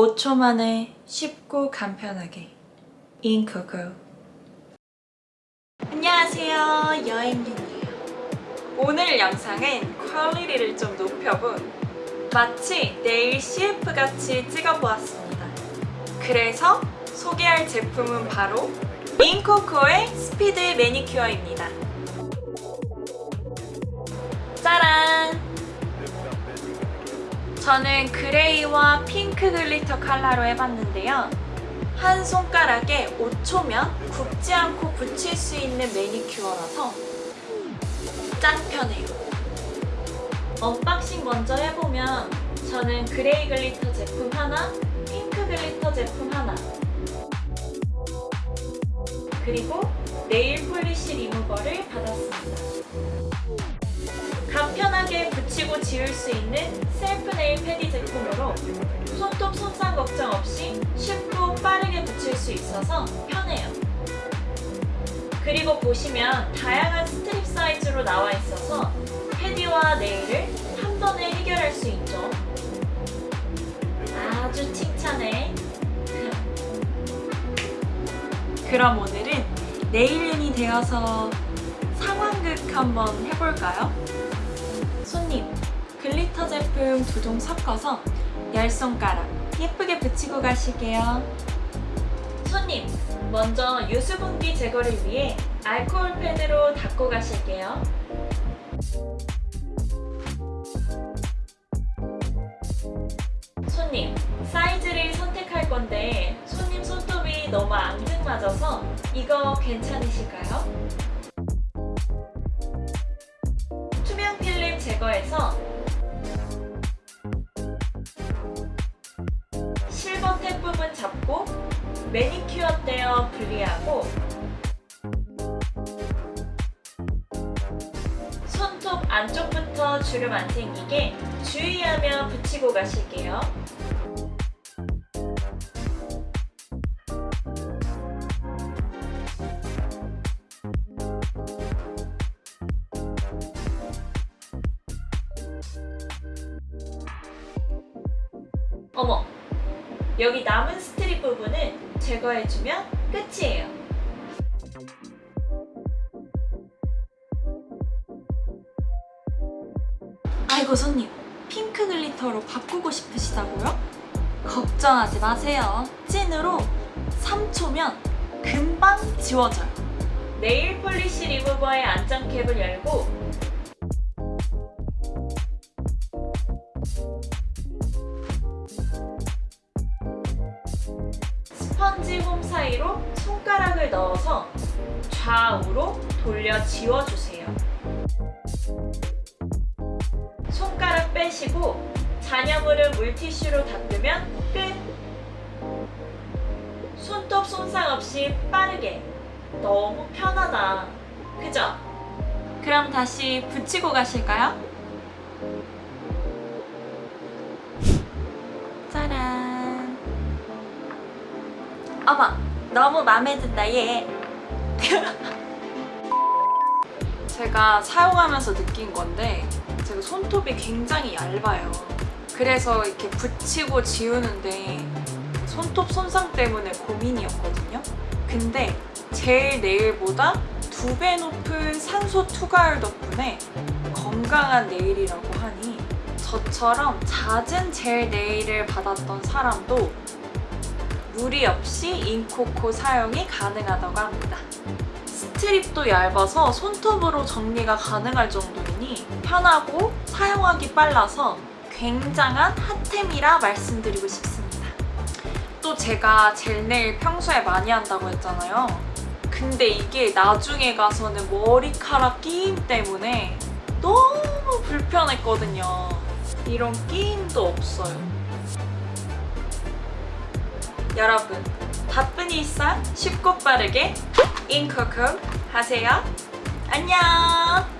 5초 만에 쉽고 간편하게. 인코코 안녕하세요. 여행윤이에요. 오늘 영상은 quality를 좀 높여본 마치 nail CF같이 찍어보았습니다. 그래서 소개할 제품은 바로 인코코의 스피드 매니큐어입니다. 짜란! 저는 gray와 핑크 glitter 컬러로 해봤는데요. 한 손가락에 5초면 굽지 않고 붙일 수 있는 매니큐어라서 짱 편해요. unboxing 먼저 해보면 저는 gray glitter 제품 하나, 핑크 glitter 제품 하나 그리고 네일 폴리시 리무버를 받았습니다. 지울 수 있는 셀프 nail pedi 제품으로 손톱 손상 걱정 없이 쉽고 빠르게 붙일 수 있어서 편해요. 그리고 보시면 다양한 strip 사이즈로 나와 있어서 pedi와 nail을 한 번에 해결할 수 있죠. 아주 칭찬해. 그럼 오늘은 네일윤이 되어서 상황극 한번 해볼까요? 손님, glitter 제품 두 종 섞어서 열 손가락 예쁘게 붙이고 가시게요. 손님, 먼저 유수분기 제거를 위해 알코올 패드로 닦고 가실게요. 손님, 사이즈를 선택할 건데 손님 손톱이 너무 앙증맞아서 이거 괜찮으실까요? 투명 필름 제거해서 잡고 매니큐어 떼어 분리하고 손톱 안쪽부터 주름 안 생기게 주의하며 붙이고 가실게요. 어머! 여기 남은 strip 부분은 제거해주면 끝이에요. 아이고 손님, 핑크 glitter로 바꾸고 싶으시다고요? 걱정하지 마세요. 찐으로 3초면 금방 지워져요. 네일 폴리시 리무버의 안장캡을 열고 스펀지 홈 사이로 손가락을 넣어서 좌우로 돌려 지워주세요. 손가락 빼시고 잔여물을 물티슈로 닦으면 끝! 손톱 손상 없이 빠르게 너무 편하다. 그죠? 그럼 다시 붙이고 가실까요? 짜란! 어머! 너무 마음에 든다 얘! 제가 사용하면서 느낀 건데 제가 손톱이 굉장히 얇아요. 그래서 이렇게 붙이고 지우는데 손톱 손상 때문에 고민이었거든요. 근데 젤 네일보다 두 배 높은 산소 투과율 덕분에 건강한 네일이라고 하니 저처럼 잦은 젤 네일을 받았던 사람도 무리 없이 인코코 사용이 가능하다고 합니다. 스트립도 얇아서 손톱으로 정리가 가능할 정도이니 편하고 사용하기 빨라서 굉장한 핫템이라 말씀드리고 싶습니다. 또 제가 젤네일 평소에 많이 한다고 했잖아요. 근데 이게 나중에 가서는 머리카락 끼임 때문에 너무 불편했거든요. 이런 끼임도 없어요. 여러분, 바쁜 일상 쉽고 빠르게 인코코 하세요. 안녕!